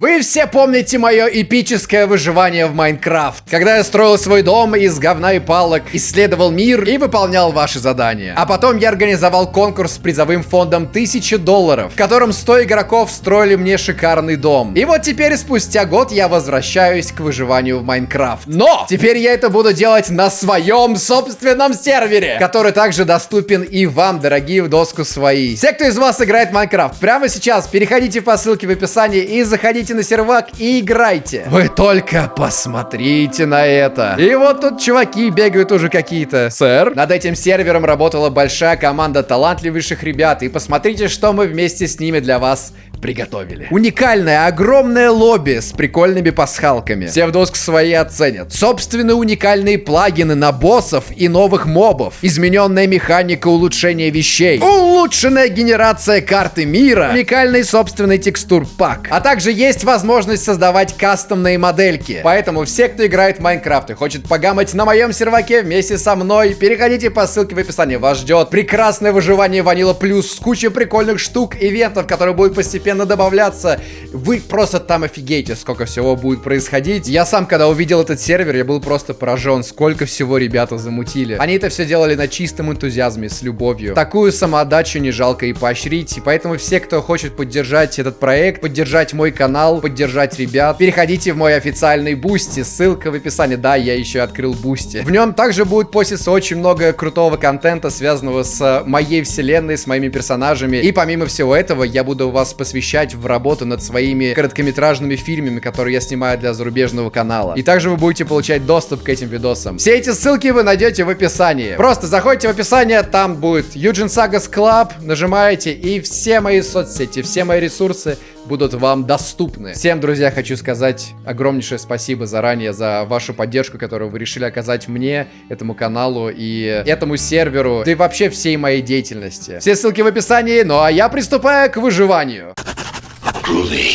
Вы все помните мое эпическое выживание в Майнкрафт, когда я строил свой дом из говна и палок, исследовал мир и выполнял ваши задания. А потом я организовал конкурс с призовым фондом 1000 долларов, в котором 100 игроков строили мне шикарный дом. И вот теперь, спустя год, я возвращаюсь к выживанию в Майнкрафт. Но! Теперь я это буду делать на своем собственном сервере, который также доступен и вам, дорогие в доску свои. Все, кто из вас играет в Майнкрафт, прямо сейчас переходите по ссылке в описании и заходите заходите на сервак и играйте. Вы только посмотрите на это. И вот тут чуваки бегают уже какие-то. Сэр? Над этим сервером работала большая команда талантливейших ребят. И посмотрите, что мы вместе с ними для вас приготовили. Уникальное, огромное лобби с прикольными пасхалками. Все в доску свои оценят. Собственные уникальные плагины на боссов и новых мобов. Измененная механика улучшения вещей. Улучшенная генерация карты мира. Уникальный собственный текстур пак. А также есть возможность создавать кастомные модельки. Поэтому все, кто играет в Майнкрафт и хочет погамать на моем серваке вместе со мной, переходите по ссылке в описании. Вас ждет прекрасное выживание Ванила Плюс с кучей прикольных штук, ивентов, которые будут постепенно постепенно добавляться. Вы просто там офигеете, сколько всего будет происходить. Я сам, когда увидел этот сервер, я был просто поражен, сколько всего ребята замутили. Они это все делали на чистом энтузиазме, с любовью. Такую самоотдачу не жалко и поощрить. И поэтому все, кто хочет поддержать этот проект, поддержать мой канал, поддержать ребят, переходите в мой официальный Boosty. Ссылка в описании. Да, я еще открыл Boosty. В нем также будет поститься очень много крутого контента, связанного с моей вселенной, с моими персонажами. И помимо всего этого, я буду вас посвящать посвящать в работу над своими короткометражными фильмами, которые я снимаю для зарубежного канала. И также вы будете получать доступ к этим видосам. Все эти ссылки вы найдете в описании. Просто заходите в описание, там будет Юджин Sagas Club, нажимаете, и все мои соцсети, все мои ресурсы будут вам доступны. Всем, друзья, хочу сказать огромнейшее спасибо заранее за вашу поддержку, которую вы решили оказать мне, этому каналу и этому серверу, да и вообще всей моей деятельности. Все ссылки в описании, ну а я приступаю к выживанию.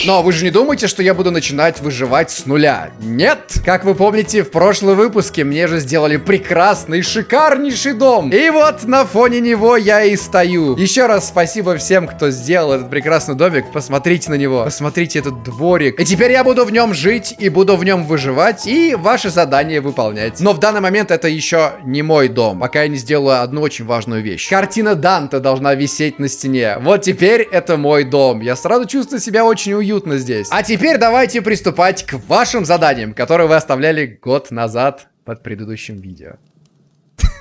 Но вы же не думаете, что я буду начинать выживать с нуля? Нет! Как вы помните, в прошлом выпуске мне же сделали прекрасный, шикарнейший дом. И вот на фоне него я и стою. Еще раз спасибо всем, кто сделал этот прекрасный домик. Посмотрите на него. Посмотрите этот дворик. И теперь я буду в нем жить и буду в нем выживать и ваши задания выполнять. Но в данный момент это еще не мой дом. Пока я не сделаю одну очень важную вещь. Картина Данта должна висеть на стене. Вот теперь это мой дом. Я сразу чувствую себя очень уютно здесь. А теперь давайте приступать к вашим заданиям, которые вы оставляли год назад под предыдущим видео.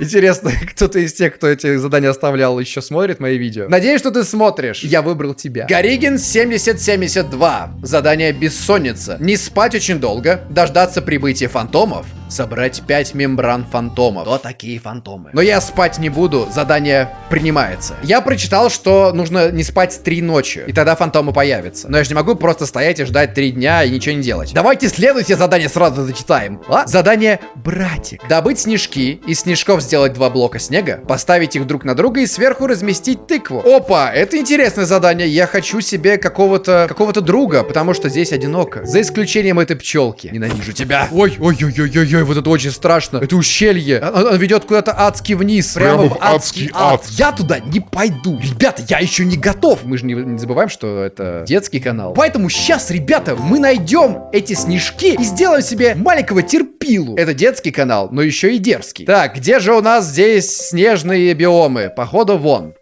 Интересно, кто-то из тех, кто эти задания оставлял, еще смотрит мои видео? Надеюсь, что ты смотришь. Я выбрал тебя. Горигин 7072. Задание бессонница. Не спать очень долго, дождаться прибытия фантомов, собрать 5 мембран фантомов. Кто такие фантомы? Но я спать не буду, задание принимается. Я прочитал, что нужно не спать 3 ночи, и тогда фантомы появятся. Но я же не могу просто стоять и ждать 3 дня и ничего не делать. Давайте следующее задание сразу зачитаем. А? Задание братик. Добыть снежки, из снежков сделать два блока снега, поставить их друг на друга и сверху разместить тыкву. Опа, это интересное задание. Я хочу себе какого-то какого-то друга, потому что здесь одиноко. За исключением этой пчелки. Ненавижу тебя. Ой, ой, ой, ой, ой, ой вот это очень страшно. Это ущелье. Оно, ведет куда-то адски вниз. Прямо, Прямо в адский, адский ад. ад. Я туда не пойду. Ребята, я еще не готов. Мы же не, не забываем, что это детский канал. Поэтому сейчас, ребята, мы найдем эти снежки и сделаем себе маленького терпилу. Это детский канал, но еще и дерзкий. Так, где же у нас здесь снежные биомы? Походу, вон.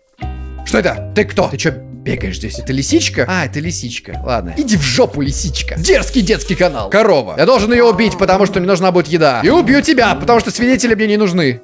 Что это? Ты кто? Ты что, бегаешь здесь? Это лисичка? А, это лисичка. Ладно. Иди в жопу, лисичка. Дерзкий детский канал. Корова. Я должен ее убить, потому что мне нужна будет еда. И убью тебя, потому что свидетели мне не нужны.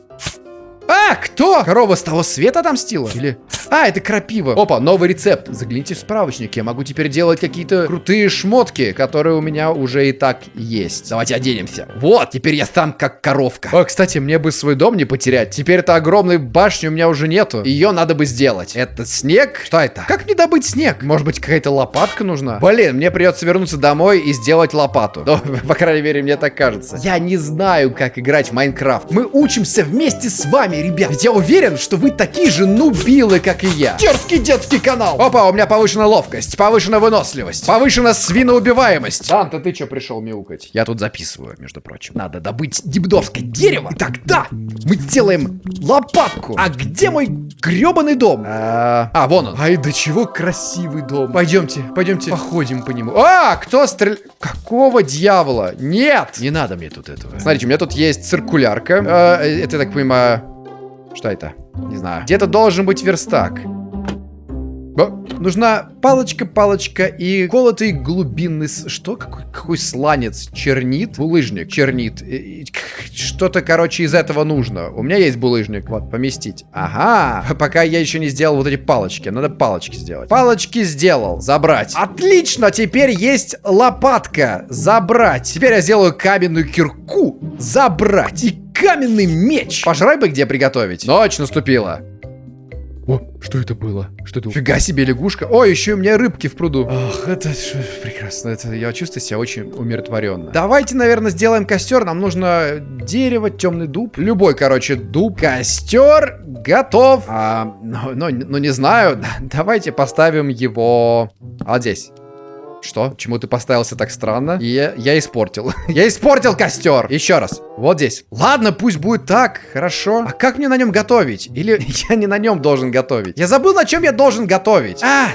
А, кто? Корова с того света отомстила? Или... А, это крапива. Опа, новый рецепт. Загляните в справочник. Я могу теперь делать какие-то крутые шмотки, которые у меня уже и так есть. Давайте оденемся. Вот, теперь я сам как коровка. О, кстати, мне бы свой дом не потерять. Теперь это огромной башни у меня уже нету. Ее надо бы сделать. Это снег? Что это? Как мне добыть снег? Может быть, какая-то лопатка нужна? Блин, мне придется вернуться домой и сделать лопату. Ну, по крайней мере, мне так кажется. Я не знаю, как играть в Майнкрафт. Мы учимся вместе с вами вами, ребят. Ведь я уверен, что вы такие же нубилы, как и я. Дерзкий детский канал. Опа, у меня повышена ловкость, повышена выносливость, повышена свиноубиваемость. Санта, ты что пришел мяукать? Я тут записываю, между прочим. Надо добыть дебдовское дерево. И тогда мы сделаем лопатку. А где мой гребаный дом? А, а, вон он. Ай, до чего красивый дом. Пойдемте, пойдемте, походим по нему. А, кто стреляет? Какого дьявола? Нет! Не надо мне тут этого. Смотрите, у меня тут есть циркулярка. А, это, я так понимаю... Что это? Не знаю. Где-то должен быть верстак. О, нужна палочка, палочка и колотый глубинный... Что? Какой, какой сланец? Чернит? Булыжник. Чернит. Что-то, короче, из этого нужно. У меня есть булыжник. Вот, поместить. Ага. Пока я еще не сделал вот эти палочки. Надо палочки сделать. Палочки сделал. Забрать. Отлично. Теперь есть лопатка. Забрать. Теперь я сделаю каменную кирку. Забрать. И каменный меч. Пожрай бы где приготовить. Ночь наступила. О, что это было? Что это? Фига себе лягушка. О, еще у меня рыбки в пруду. Ох, это прекрасно. Это, я чувствую себя очень умиротворенно. Давайте, наверное, сделаем костер. Нам нужно дерево, темный дуб. Любой, короче, дуб. Костер готов. А, ну, ну, ну, не знаю. Давайте поставим его вот здесь. Что? Почему ты поставился так странно? И я, я испортил. я испортил костер. Еще раз. Вот здесь. Ладно, пусть будет так. Хорошо. А как мне на нем готовить? Или я не на нем должен готовить? Я забыл, на чем я должен готовить. А!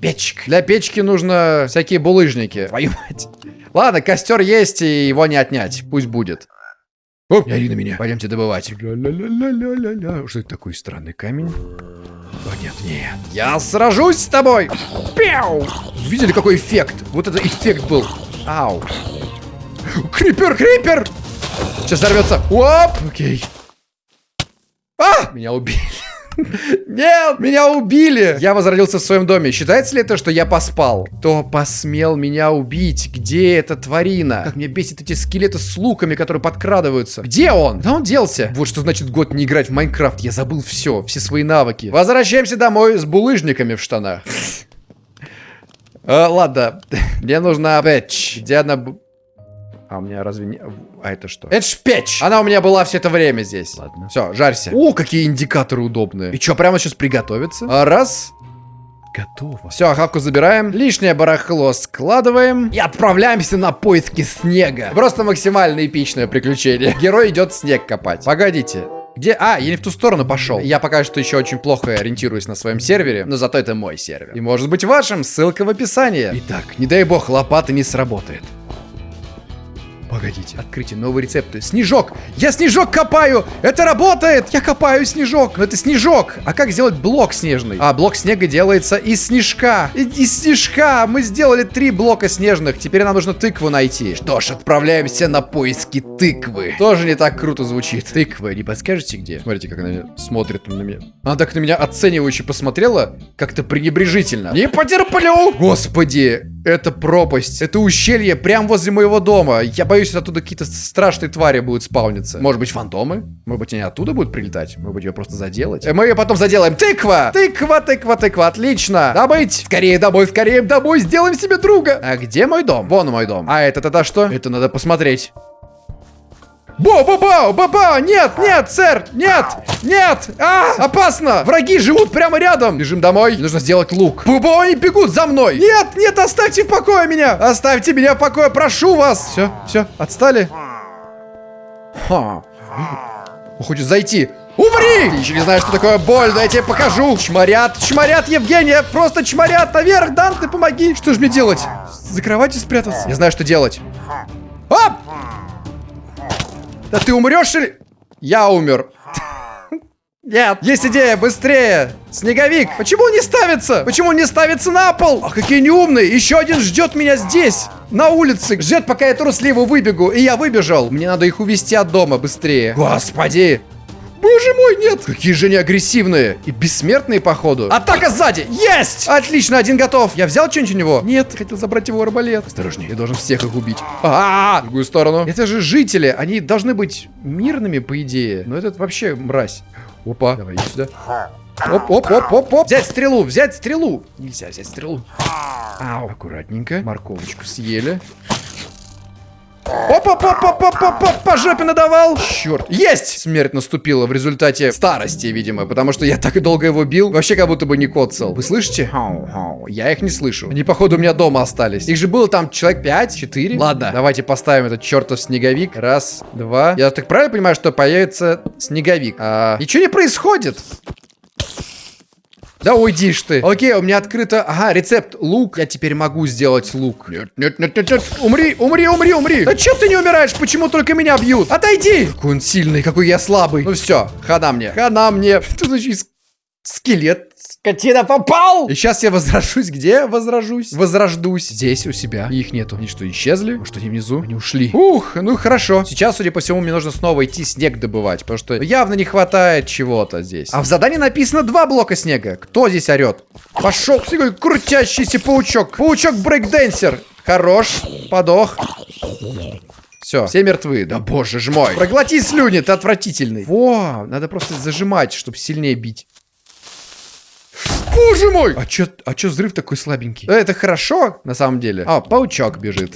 Печка. Для печки нужно всякие булыжники. Твою мать. Ладно, костер есть, и его не отнять. Пусть будет. Оп, не ори меня. Пойдемте добывать. Что это такой странный камень? О, нет, нет. Я сражусь с тобой! Пяу! Видели, какой эффект? Вот это эффект был. Ау. Крипер, крипер! Сейчас взорвется. Оп! Окей. А! Меня убили. Нет, меня убили. Я возродился в своем доме. Считается ли это, что я поспал? Кто посмел меня убить? Где эта тварина? Как мне бесит эти скелеты с луками, которые подкрадываются. Где он? Куда он делся? Вот что значит год не играть в Майнкрафт. Я забыл все, все свои навыки. Возвращаемся домой с булыжниками в штанах. А, ладно, мне нужна печь. Где она... А у меня разве не... А это что? Это ж печь! Она у меня была все это время здесь. Ладно. Все, жарься. О, какие индикаторы удобные. И что, прямо сейчас приготовиться? А, раз. Готово. Все, хавку забираем. Лишнее барахло складываем. И отправляемся на поиски снега. Просто максимально эпичное приключение. Герой идет снег копать. Погодите. Где? А, я не в ту сторону пошел. Я пока что еще очень плохо ориентируюсь на своем сервере, но зато это мой сервер. И может быть вашим, ссылка в описании. Итак, не дай бог лопата не сработает. Погодите, открытие, новые рецепты. Снежок! Я снежок копаю! Это работает! Я копаю снежок! Но это снежок! А как сделать блок снежный? А, блок снега делается из снежка. Из снежка! Мы сделали три блока снежных. Теперь нам нужно тыкву найти. Что ж, отправляемся на поиски тыквы. Тоже не так круто звучит. Тыквы, не подскажете где? Смотрите, как она смотрит на меня. Она так на меня оценивающе посмотрела, как-то пренебрежительно. Не потерплю! Господи, это пропасть. Это ущелье прямо возле моего дома. Я боюсь, оттуда какие-то страшные твари будут спавниться. Может быть, фантомы? Может быть, они оттуда будут прилетать? Может быть, ее просто заделать? Мы ее потом заделаем. Тыква! Тыква, тыква, тыква. Отлично. Добыть. Скорее домой, скорее домой. Сделаем себе друга. А где мой дом? Вон мой дом. А это тогда что? Это надо посмотреть. Бо-бо-бо! Баба! Нет, нет, сэр! Нет! Нет! А! Опасно! Враги живут прямо рядом! Бежим домой. Нужно сделать лук. Бубо, они бегут за мной! Нет, нет, оставьте в покое меня! Оставьте меня в покое, прошу вас! Все, все, отстали? Ха. Он хочет зайти. Умри! Ты еще не знаешь, что такое боль, да я тебе покажу. Чморят, чморят, Евгения, просто чморят наверх, Дан, ты помоги. Что же мне делать? За кроватью спрятаться? Я знаю, что делать. Оп! Да ты умрешь или... Я умер. Нет. Есть идея, быстрее. Снеговик. Почему он не ставится? Почему он не ставится на пол? Ах, какие неумные. Еще один ждет меня здесь. На улице. Ждет, пока я трусливо выбегу. И я выбежал. Мне надо их увести от дома быстрее. Господи. Боже мой, нет! Какие же они агрессивные и бессмертные, походу. Атака сзади! Есть! Отлично, один готов. Я взял что-нибудь у него? Нет, хотел забрать его арбалет. Осторожней, я должен всех их убить. А, -а, -а! В другую сторону. Это же жители, они должны быть мирными, по идее. Но этот вообще мразь. Опа, давай иди сюда. Оп, оп, оп, оп, оп. Взять стрелу, взять стрелу. Нельзя взять стрелу. Ау. Аккуратненько. Морковочку съели. Опа-па-па-па-па-па, по жопе надавал. Черт. Есть! Смерть наступила в результате старости, видимо, потому что я так долго его бил. Вообще как будто бы не коцал. Вы слышите? Я их не слышу. Они, походу, у меня дома остались. Их же было там человек 5, 4. Ладно, давайте поставим этот чертов снеговик. Раз, два. Я так правильно понимаю, что появится снеговик? А, ничего не происходит. Да уйдишь ты. Окей, у меня открыто... Ага, рецепт лук. Я теперь могу сделать лук. Нет, нет, нет, нет, нет. Умри, умри, умри, умри. Да чё ты не умираешь? Почему только меня бьют? Отойди. Какой он сильный, какой я слабый. Ну все, хана мне. Хана мне. Тут еще скелет Скотина попал! И сейчас я возражусь. Где возражусь? Возрождусь. Здесь у себя. И их нету. Они что, исчезли? Может, они внизу? Они ушли. Ух, ну хорошо. Сейчас, судя по всему, мне нужно снова идти снег добывать. Потому что явно не хватает чего-то здесь. А в задании написано два блока снега. Кто здесь орет? Пошел. Такой крутящийся паучок. Паучок брейкденсер. Хорош. Подох. Все, все мертвы. Да боже ж мой. Проглоти слюни, ты отвратительный. Во, надо просто зажимать, чтобы сильнее бить. Боже мой! А чё, а чё взрыв такой слабенький? Это хорошо, на самом деле. А, паучок бежит.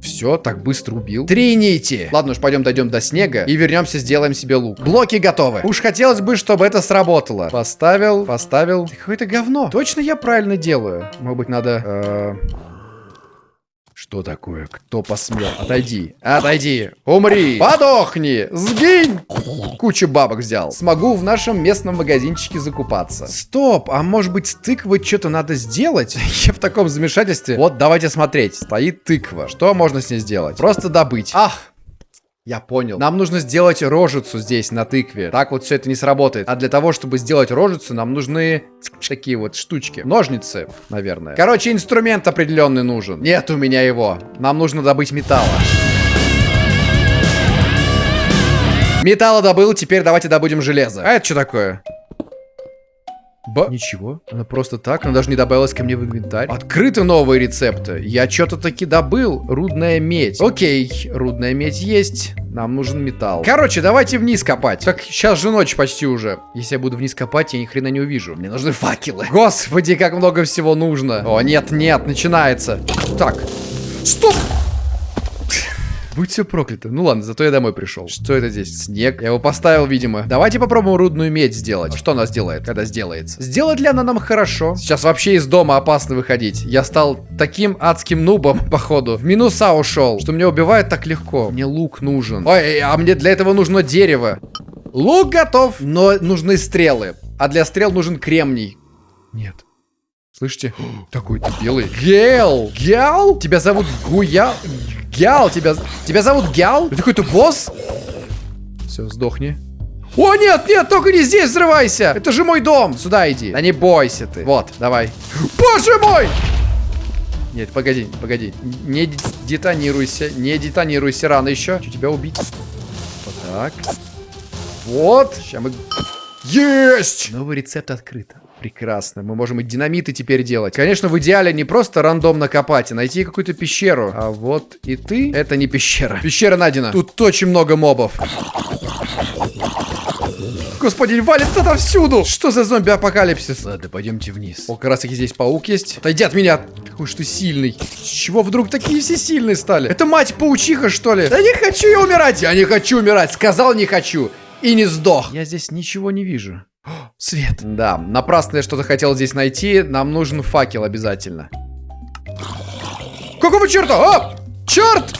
Все, так быстро убил. Три нити. Ладно уж, пойдем дойдем до снега и вернемся, сделаем себе лук. Блоки готовы. Уж хотелось бы, чтобы это сработало. Поставил, поставил. Какое-то говно. Точно я правильно делаю? Может быть, надо... Э что такое? Кто посмел? Отойди. Отойди. Умри. Подохни. Сгинь. Кучу бабок взял. Смогу в нашем местном магазинчике закупаться. Стоп. А может быть с тыквой что-то надо сделать? Я в таком замешательстве. Вот, давайте смотреть. Стоит тыква. Что можно с ней сделать? Просто добыть. Ах, я понял. Нам нужно сделать рожицу здесь, на тыкве. Так вот все это не сработает. А для того, чтобы сделать рожицу, нам нужны такие вот штучки. Ножницы, наверное. Короче, инструмент определенный нужен. Нет у меня его. Нам нужно добыть металла. Металла добыл, теперь давайте добудем железо. А это что такое? Ба... Ничего. Она просто так. Она даже не добавилась ко мне в инвентарь. Открыты новые рецепты. Я что-то таки добыл. Рудная медь. Окей. Рудная медь есть. Нам нужен металл. Короче, давайте вниз копать. Так, сейчас же ночь почти уже. Если я буду вниз копать, я ни хрена не увижу. Мне нужны факелы. Господи, как много всего нужно. О, нет, нет, начинается. Так. Стоп! Будь все проклято. Ну ладно, зато я домой пришел. Что это здесь? Снег. Я его поставил, видимо. Давайте попробуем рудную медь сделать. Что она сделает, когда сделается? Сделает ли она нам хорошо? Сейчас вообще из дома опасно выходить. Я стал таким адским нубом, походу. В минуса ушел, что меня убивает так легко. Мне лук нужен. Ой, а мне для этого нужно дерево. Лук готов, но нужны стрелы. А для стрел нужен кремний. Нет. Слышите? Такой ты белый. Гел! Гел? Тебя зовут Гуя... Гял, тебя... Тебя зовут Гял? Это какой-то босс? Все, сдохни. О, нет, нет, только не здесь взрывайся. Это же мой дом. Сюда иди. Да не бойся ты. Вот, давай. Боже мой! Нет, погоди, погоди. Не детонируйся, не детонируйся рано еще. Хочу тебя убить. Вот так. Вот. Сейчас мы... Есть! Новый рецепт открыт. Прекрасно. Мы можем и динамиты теперь делать. Конечно, в идеале не просто рандомно копать, а найти какую-то пещеру. А вот и ты. Это не пещера. Пещера найдена. Тут очень много мобов. Господи, валит отовсюду! Что за зомби-апокалипсис? Ладно, пойдемте вниз. О, как раз таки здесь паук есть. Отойди от меня! Какой что сильный. С чего вдруг такие все сильные стали? Это мать паучиха, что ли? Да не хочу я умирать! Я не хочу умирать! Сказал не хочу! И не сдох. Я здесь ничего не вижу. Свет. Да, напрасно я что-то хотел здесь найти. Нам нужен факел обязательно. Какого черта? А! Черт!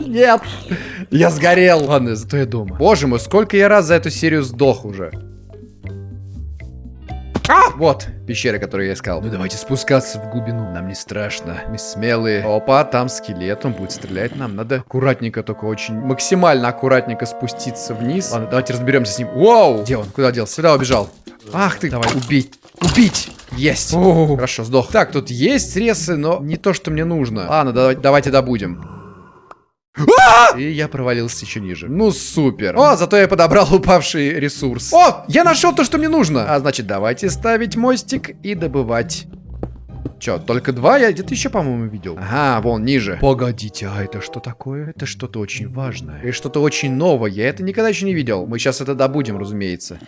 Нет. Я сгорел. Ладно, зато я дома. Боже мой, сколько я раз за эту серию сдох уже. А! Вот, пещера, которую я искал. Ну давайте спускаться в глубину. Нам не страшно. Мы смелые. Опа, там скелет, он будет стрелять нам. Надо аккуратненько, только очень максимально аккуратненько спуститься вниз. Ладно, давайте разберемся с ним. Вау! Где он? Куда делся? Сюда убежал. Ах ты, давай, убить. Убить! Есть! О, хорошо, сдох. Так, тут есть срезы, но не то, что мне нужно. Ладно, давай, давайте добудем. А! И я провалился еще ниже. Ну, супер. О, зато я подобрал упавший ресурс. О, я нашел то, что мне нужно. А значит, давайте ставить мостик и добывать. Че, только два? Я где-то еще, по-моему, видел. Ага, вон, ниже. Погодите, а это что такое? Это что-то очень важное. И что-то очень новое. Я это никогда еще не видел. Мы сейчас это добудем, разумеется.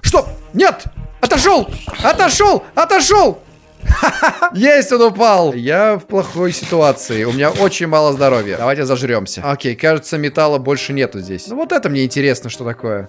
Что? Нет! Отошел! Отошел! Отошел! Есть, он упал. Я в плохой ситуации. У меня очень мало здоровья. Давайте зажремся. Окей, кажется, металла больше нету здесь. Ну вот это мне интересно, что такое.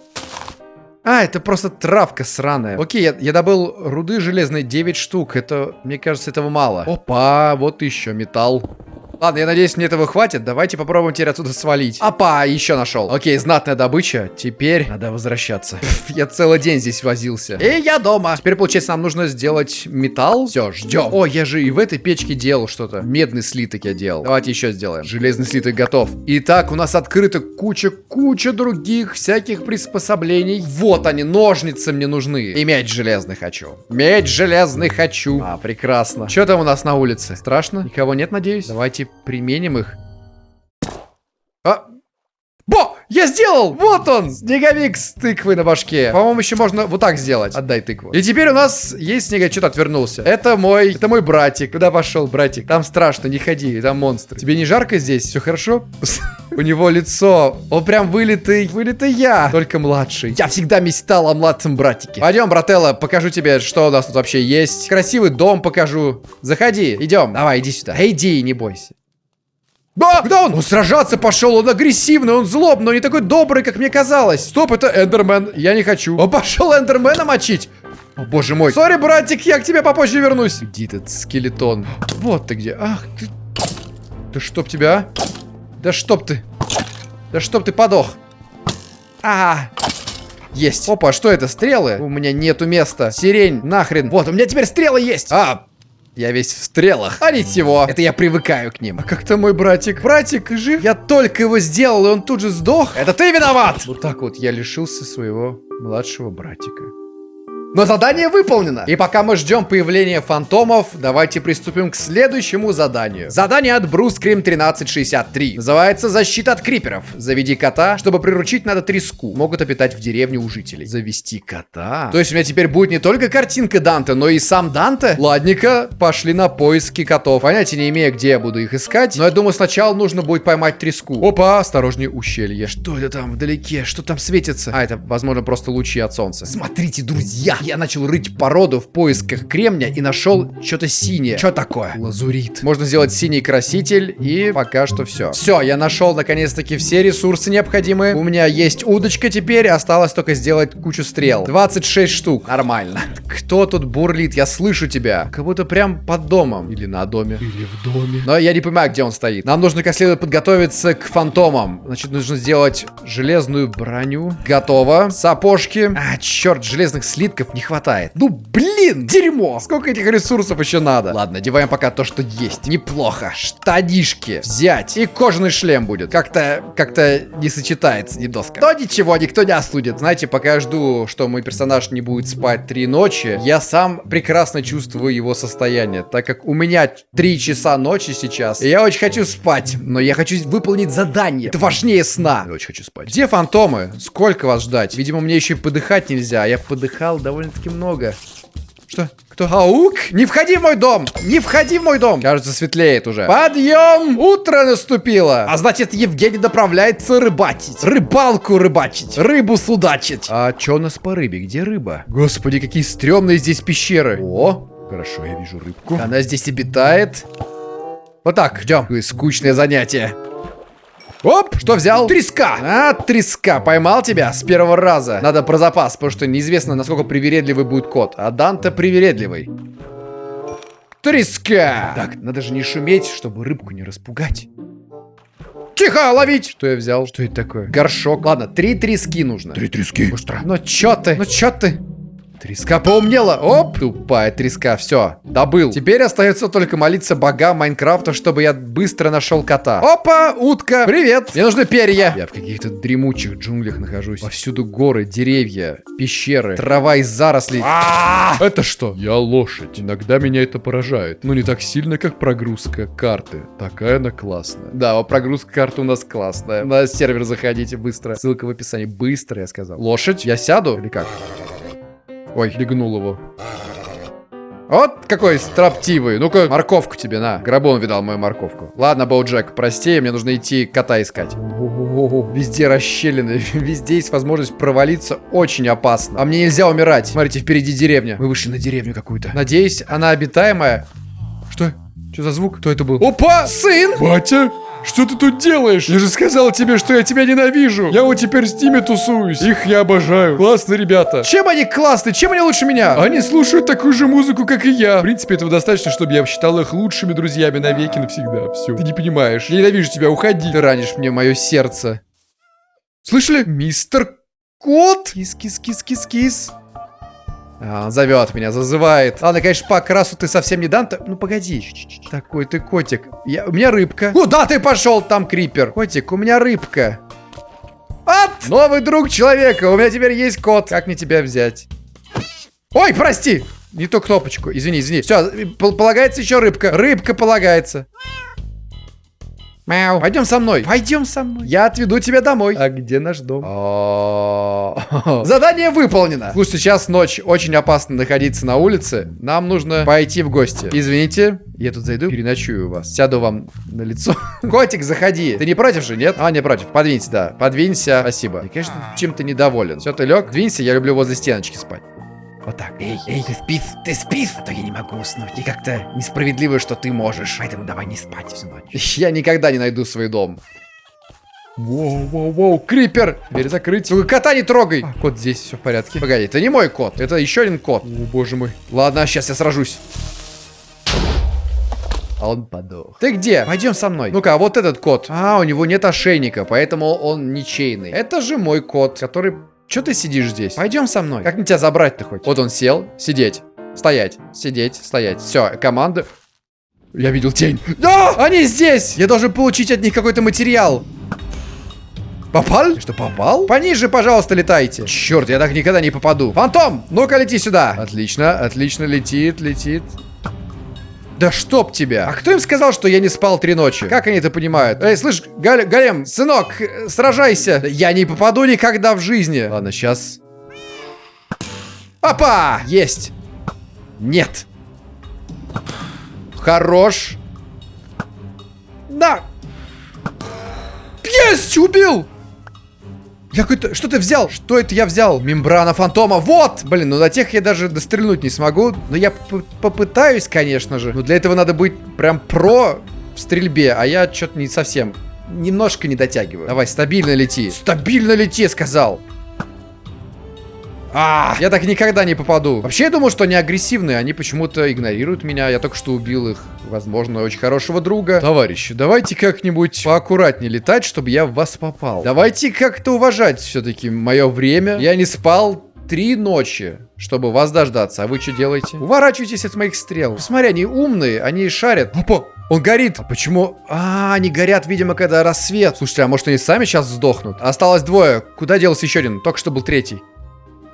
А, это просто травка сраная. Окей, я, я добыл руды железной 9 штук. Это, мне кажется, этого мало. Опа, вот еще металл. Ладно, я надеюсь, мне этого хватит. Давайте попробуем теперь отсюда свалить. Опа, еще нашел. Окей, знатная добыча. Теперь надо возвращаться. я целый день здесь возился. И я дома. Теперь, получается, нам нужно сделать металл. Все, ждем. О, я же и в этой печке делал что-то. Медный слиток я делал. Давайте еще сделаем. Железный слиток готов. Итак, у нас открыта куча-куча других всяких приспособлений. Вот они, ножницы мне нужны. И меч железный хочу. Меч железный хочу. А, прекрасно. Что там у нас на улице? Страшно? Никого нет, надеюсь? Давайте применим их. А! Бо! Я сделал! Вот он! Снеговик с тыквой на башке. По-моему, еще можно вот так сделать. Отдай тыкву. И теперь у нас есть снега. Что-то отвернулся. Это мой... Это мой братик. Куда пошел, братик? Там страшно, не ходи. Там монстры. Тебе не жарко здесь? Все хорошо? У него лицо. Он прям вылитый. Вылитый я. Только младший. Я всегда мечтал о младшем братике. Пойдем, брателло, покажу тебе, что у нас тут вообще есть. Красивый дом покажу. Заходи. Идем. Давай, иди сюда. Иди, не бойся. Да, куда он? Он сражаться пошел, он агрессивный, он злобный, но не такой добрый, как мне казалось. Стоп, это Эндермен, я не хочу. Он пошел Эндермена мочить. О, боже мой. Сори, братик, я к тебе попозже вернусь. Где этот скелетон? Вот ты где. Ах, ты... Да чтоб тебя, а? Да чтоб ты. Да чтоб ты подох. А, есть. Опа, что это? Стрелы? У меня нету места. Сирень, нахрен. Вот, у меня теперь стрелы есть. А, я весь в стрелах. А ничего, это я привыкаю к ним. А как-то мой братик. Братик жив? Я только его сделал, и он тут же сдох. Это ты виноват! Вот так вот я лишился своего младшего братика. Но задание выполнено. И пока мы ждем появления фантомов, давайте приступим к следующему заданию. Задание от Bruce Scream 1363. Называется «Защита от криперов». Заведи кота. Чтобы приручить, надо треску. Могут обитать в деревне у жителей. Завести кота? То есть у меня теперь будет не только картинка Данте, но и сам Данте? Ладненько, пошли на поиски котов. Понятия не имею, где я буду их искать. Но я думаю, сначала нужно будет поймать треску. Опа, осторожнее ущелье. Что это там вдалеке? Что там светится? А, это, возможно, просто лучи от солнца. Смотрите, друзья, я начал рыть породу в поисках кремня и нашел что-то синее. Что такое? Лазурит. Можно сделать синий краситель и пока что все. Все, я нашел наконец-таки все ресурсы необходимые. У меня есть удочка теперь, осталось только сделать кучу стрел. 26 штук. Нормально. Кто тут бурлит? Я слышу тебя. Как будто прям под домом. Или на доме. Или в доме. Но я не понимаю, где он стоит. Нам нужно как следует подготовиться к фантомам. Значит, нужно сделать железную броню. Готово. Сапожки. А, черт, железных слитков не хватает. Ну, блин, дерьмо. Сколько этих ресурсов еще надо? Ладно, одеваем пока то, что есть. Неплохо. Штанишки взять. И кожаный шлем будет. Как-то, как-то не сочетается, не доска. Но ничего, никто не остудит. Знаете, пока я жду, что мой персонаж не будет спать три ночи, я сам прекрасно чувствую его состояние. Так как у меня три часа ночи сейчас, и я очень хочу спать. Но я хочу выполнить задание. Это важнее сна. Я очень хочу спать. Где фантомы? Сколько вас ждать? Видимо, мне еще и подыхать нельзя. Я подыхал довольно довольно-таки много. Что? Кто? Аук? Не входи в мой дом! Не входи в мой дом! Кажется, светлеет уже. Подъем! Утро наступило! А значит, Евгений направляется рыбачить. Рыбалку рыбачить. Рыбу судачить. А что у нас по рыбе? Где рыба? Господи, какие стрёмные здесь пещеры. О, хорошо, я вижу рыбку. Она здесь обитает. Вот так, ждем. Скучное занятие. Оп, что взял? Треска. А, треска. Поймал тебя с первого раза. Надо про запас, потому что неизвестно, насколько привередливый будет кот. А Данте привередливый. Треска. Так, надо же не шуметь, чтобы рыбку не распугать. Тихо, ловить! Что я взял? Что это такое? Горшок. Ладно, три трески нужно. Три трески. Быстро. Ну чё ты? Ну чё ты? Треска поумнела. Оп, тупая треска. Все, добыл. Теперь остается только молиться богам Майнкрафта, чтобы я быстро нашел кота. Опа, утка. Привет. Мне нужны перья. Я в каких-то дремучих джунглях нахожусь. Повсюду горы, деревья, пещеры, трава из зарослей. А -а -а! Это что? Я лошадь. Иногда меня это поражает. Но не так сильно, как прогрузка карты. Такая она классная. Да, прогрузка карты у нас классная. На сервер заходите быстро. Ссылка в описании. Быстро, я сказал. Лошадь? Я сяду или как? Ой, легнул его. Вот какой строптивый. Ну-ка, морковку тебе, на. Грабон видал мою морковку. Ладно, Боуджек, прости, мне нужно идти кота искать. Везде расщелины, везде есть возможность провалиться. Очень опасно. А мне нельзя умирать. Смотрите, впереди деревня. Мы вышли на деревню какую-то. Надеюсь, она обитаемая. Что? За звук? Кто это был? Опа! Сын! Батя? Что ты тут делаешь? Я же сказал тебе, что я тебя ненавижу. Я вот теперь с ними тусуюсь. Их я обожаю. Классные ребята. Чем они классные? Чем они лучше меня? Они слушают такую же музыку, как и я. В принципе, этого достаточно, чтобы я считал их лучшими друзьями навеки навсегда. Все. Ты не понимаешь. Я ненавижу тебя, уходи. Ты ранишь мне мое сердце. Слышали? Мистер Кот? Кис-кис-кис-кис-кис. А, он зовет меня, зазывает. Ладно, конечно, по окрасу ты совсем не дан. Ну, погоди. Ч -ч -ч. Такой ты котик. Я, у меня рыбка. Куда ты пошел? Там крипер. Котик, у меня рыбка. От! Новый друг человека. У меня теперь есть кот. Как мне тебя взять? Ой, прости. Не ту кнопочку. Извини, извини. Все, полагается еще рыбка. Рыбка полагается. Мяу. Пойдем со мной. Пойдем со мной. Я отведу тебя домой. А где наш дом? Задание выполнено. Слушай, сейчас ночь. Очень опасно находиться на улице. Нам нужно пойти в гости. Извините, я тут зайду, переночую вас. Сяду вам на лицо. Котик, заходи. Ты не против же, нет? А, не против. Подвинься, да. Подвинься. Спасибо. Я, конечно, чем-то недоволен. Все, ты лег? Двинься, я люблю возле стеночки спать. Вот так. Эй, эй, ты спишь, ты спишь, а то я не могу уснуть. И как-то несправедливо, что ты можешь. Поэтому давай не спать всю ночь. Я никогда не найду свой дом. Воу, воу, воу, крипер! Дверь закрыть. Только кота не трогай. А, кот здесь, все в порядке. Погоди, это не мой кот, это еще один кот. О, боже мой. Ладно, сейчас я сражусь. А он подох. Ты где? Пойдем со мной. Ну-ка, вот этот кот. А, у него нет ошейника, поэтому он ничейный. Это же мой кот, который Че ты сидишь здесь? Пойдем со мной. Как мне тебя забрать-то хоть? Вот он сел. Сидеть. Стоять. Сидеть. Стоять. Все, команда. Я видел тень. Да! Они здесь! Я должен получить от них какой-то материал. Попал? Что, попал? Пониже, пожалуйста, летайте. Черт, я так никогда не попаду. Фантом, ну-ка лети сюда. Отлично, отлично, летит, летит. Да чтоб тебя! А кто им сказал, что я не спал три ночи? Как они это понимают? Эй, слышь, Галь Галем, сынок, сражайся! Я не попаду никогда в жизни. Ладно, сейчас. Опа! Есть! Нет. Хорош. Да. Есть! Убил! Я какой-то... Что ты взял? Что это я взял? Мембрана фантома. Вот! Блин, ну на тех я даже дострельнуть не смогу. Но я попытаюсь, конечно же. Но для этого надо быть прям про в стрельбе. А я что-то не совсем... Немножко не дотягиваю. Давай, стабильно лети. Стабильно лети, сказал. А, я так никогда не попаду. Вообще, я думал, что они агрессивные. Они почему-то игнорируют меня. Я только что убил их, возможно, очень хорошего друга. Товарищи, давайте как-нибудь поаккуратнее летать, чтобы я в вас попал. Давайте как-то уважать все-таки мое время. Я не спал три ночи, чтобы вас дождаться. А вы что делаете? Уворачивайтесь от моих стрел. Посмотри, они умные, они шарят. Опа, он горит. А почему? А, они горят, видимо, когда рассвет. Слушайте, а может они сами сейчас сдохнут? Осталось двое. Куда делся еще один? Только что был третий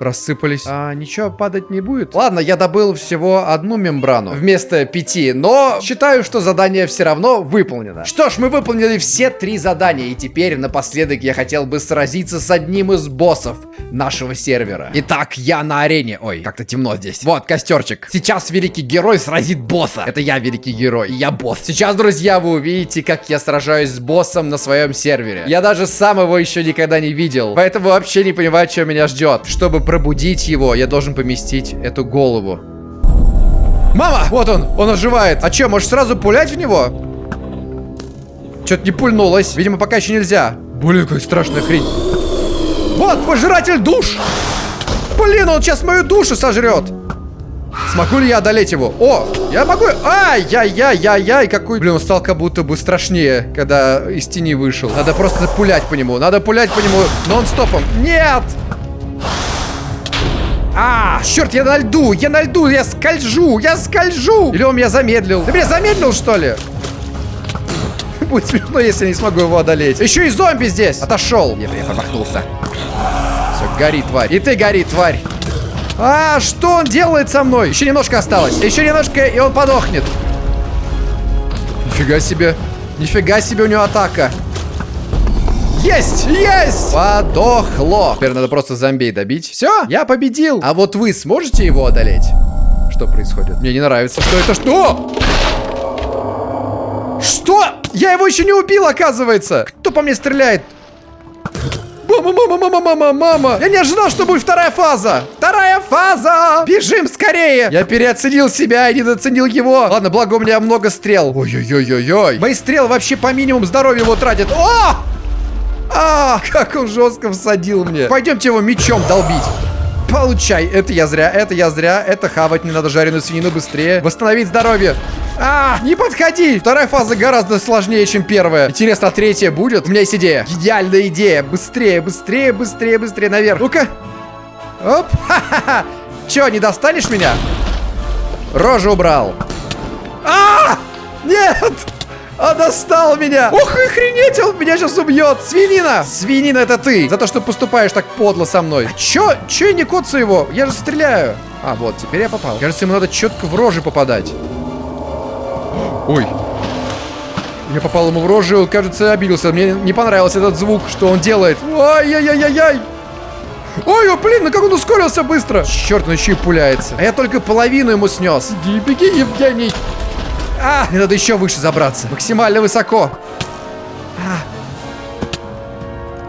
рассыпались. А ничего падать не будет? Ладно, я добыл всего одну мембрану вместо пяти, но считаю, что задание все равно выполнено. Что ж, мы выполнили все три задания, и теперь напоследок я хотел бы сразиться с одним из боссов нашего сервера. Итак, я на арене. Ой, как-то темно здесь. Вот, костерчик. Сейчас великий герой сразит босса. Это я великий герой, и я босс. Сейчас, друзья, вы увидите, как я сражаюсь с боссом на своем сервере. Я даже сам его еще никогда не видел, поэтому вообще не понимаю, что меня ждет. Чтобы пробудить его, я должен поместить эту голову. Мама! Вот он! Он оживает! А что, можешь сразу пулять в него? Что-то не пульнулось. Видимо, пока еще нельзя. Блин, какая страшная хрень. Вот, пожиратель душ! Блин, он сейчас мою душу сожрет! Смогу ли я одолеть его? О, я могу... Ай-яй-яй-яй-яй, какой... Блин, он стал как будто бы страшнее, когда из тени вышел. Надо просто пулять по нему. Надо пулять по нему нон-стопом. Нет! А, черт, я на льду, я на льду, я скольжу, я скольжу. Или он меня замедлил. Ты меня замедлил, что ли? Будет смешно, если я не смогу его одолеть. Еще и зомби здесь. Отошел. Я, я промахнулся. Все, гори, тварь. И ты гори, тварь. А, что он делает со мной? Еще немножко осталось. Еще немножко, и он подохнет. Нифига себе. Нифига себе у него атака. Есть! Есть! Подохло. Теперь надо просто зомбей добить. Все, я победил. А вот вы сможете его одолеть? Что происходит? Мне не нравится. Что это? Что? Что? Я его еще не убил, оказывается. Кто по мне стреляет? Мама, мама, мама, мама, мама. Я не ожидал, что будет вторая фаза. Вторая фаза. Бежим скорее. Я переоценил себя и недооценил его. Ладно, благо у меня много стрел. Ой-ой-ой-ой-ой. Мои стрелы вообще по минимуму здоровья его тратят. О! А, как он жестко всадил мне. Пойдемте его мечом долбить. Получай. Это я зря, это я зря. Это хавать не надо жареную свинину быстрее. Восстановить здоровье. А, не подходи! Вторая фаза гораздо сложнее, чем первая. Интересно, а третья будет? У меня есть идея. Идеальная идея. Быстрее, быстрее, быстрее, быстрее наверх. Ну-ка. Оп. Ха-ха-ха. Че, не достанешь меня? Рожу убрал. А! Нет! Он достал меня! Ух, охренеть, он меня сейчас убьет! Свинина! Свинина, это ты! За то, что поступаешь так подло со мной. А чё? Чё я не коцаю его? Я же стреляю. А, вот, теперь я попал. Кажется, ему надо четко в рожи попадать. Ой. Я попал ему в рожу, он, кажется, обиделся. Мне не понравился этот звук, что он делает. Ай-яй-яй-яй! Ой, блин, ну как он ускорился быстро! Черт, он еще и пуляется. А я только половину ему снес. Беги, беги, Евгений! А, мне надо еще выше забраться. Максимально высоко. А.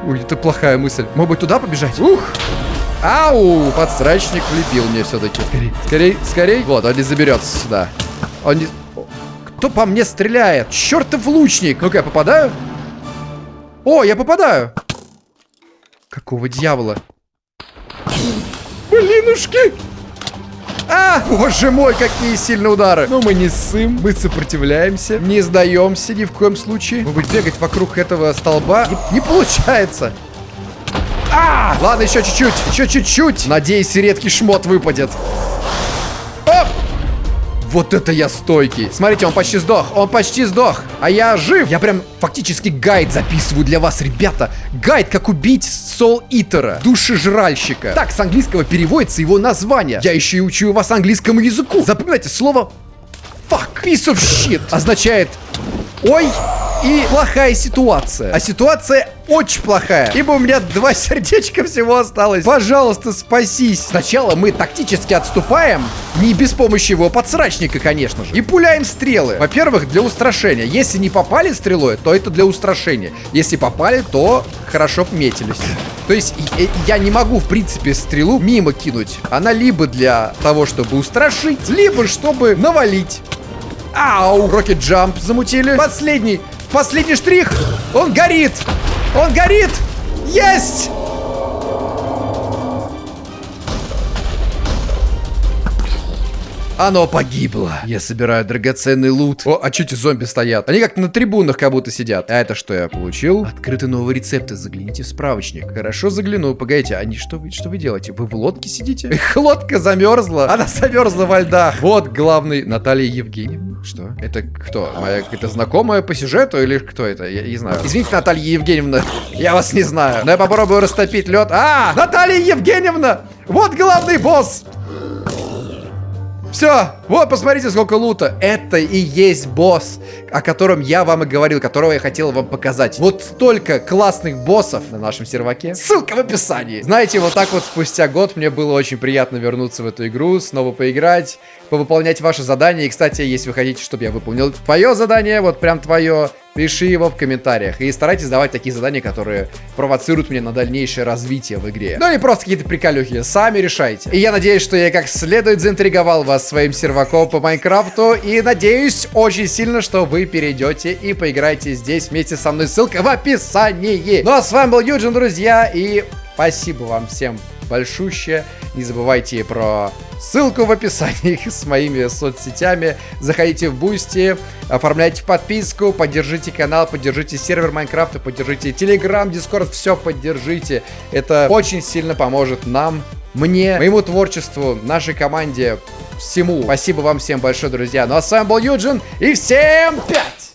Ой, это плохая мысль. Может быть, туда побежать? Ух! Ау! Подсрачник влепил мне все-таки. Скорей, скорей, скорей. Вот, он не заберется сюда. Он не... Кто по мне стреляет? Чертов лучник! Ну-ка, я попадаю? О, я попадаю! Какого дьявола? Блинушки! А, боже мой, какие сильные удары. Но мы не ссым, мы сопротивляемся, не сдаемся ни в коем случае. Может быть, бегать вокруг этого столба не, не получается. А, ладно, еще чуть-чуть, еще чуть-чуть. Надеюсь, редкий шмот выпадет. Оп! Вот это я стойкий. Смотрите, он почти сдох. Он почти сдох. А я жив. Я прям фактически гайд записываю для вас, ребята. Гайд, как убить Сол Итера, душежральщика. Так, с английского переводится его название. Я еще и учу вас английскому языку. Запоминайте слово fuck, piece of shit означает ой и плохая ситуация. А ситуация очень плохая. Ибо у меня два сердечка всего осталось. Пожалуйста, спасись. Сначала мы тактически отступаем. Не без помощи его подсрачника, конечно же. И пуляем стрелы. Во-первых, для устрашения. Если не попали стрелой, то это для устрашения. Если попали, то хорошо метились. То есть я не могу, в принципе, стрелу мимо кинуть. Она либо для того, чтобы устрашить, либо чтобы навалить. Ау! Рокет джамп замутили. Последний. Последний штрих. Он горит. Он горит. Есть! Оно погибло. Я собираю драгоценный лут. О, а что эти зомби стоят? Они как на трибунах как будто сидят. А это что я получил? Открыты новые рецепты. Загляните в справочник. Хорошо загляну. Погодите, они что вы, что вы делаете? Вы в лодке сидите? Их лодка замерзла. Она замерзла во льдах. Вот главный Наталья Евгеньевна. Что? Это кто? Моя какая-то знакомая по сюжету или кто это? Я не знаю. Извините, Наталья Евгеньевна. Я вас не знаю. Но я попробую растопить лед. А, Наталья Евгеньевна! Вот главный босс! Все, вот, посмотрите, сколько лута. Это и есть босс, о котором я вам и говорил, которого я хотел вам показать. Вот столько классных боссов на нашем серваке. Ссылка в описании. Знаете, вот так вот спустя год мне было очень приятно вернуться в эту игру, снова поиграть, повыполнять ваши задания. И, кстати, если вы хотите, чтобы я выполнил твое задание, вот прям твое, Пиши его в комментариях. И старайтесь давать такие задания, которые провоцируют меня на дальнейшее развитие в игре. Ну или просто какие-то приколюхи. Сами решайте. И я надеюсь, что я как следует заинтриговал вас своим серваком по Майнкрафту. И надеюсь очень сильно, что вы перейдете и поиграете здесь вместе со мной. Ссылка в описании. Ну а с вами был Юджин, друзья. И спасибо вам всем большущее. Не забывайте про ссылку в описании с моими соцсетями. Заходите в Boosty, оформляйте подписку, поддержите канал, поддержите сервер Майнкрафта, поддержите Телеграм, Дискорд, все поддержите. Это очень сильно поможет нам, мне, моему творчеству, нашей команде, всему. Спасибо вам всем большое, друзья. Ну а с вами был Юджин, и всем пять!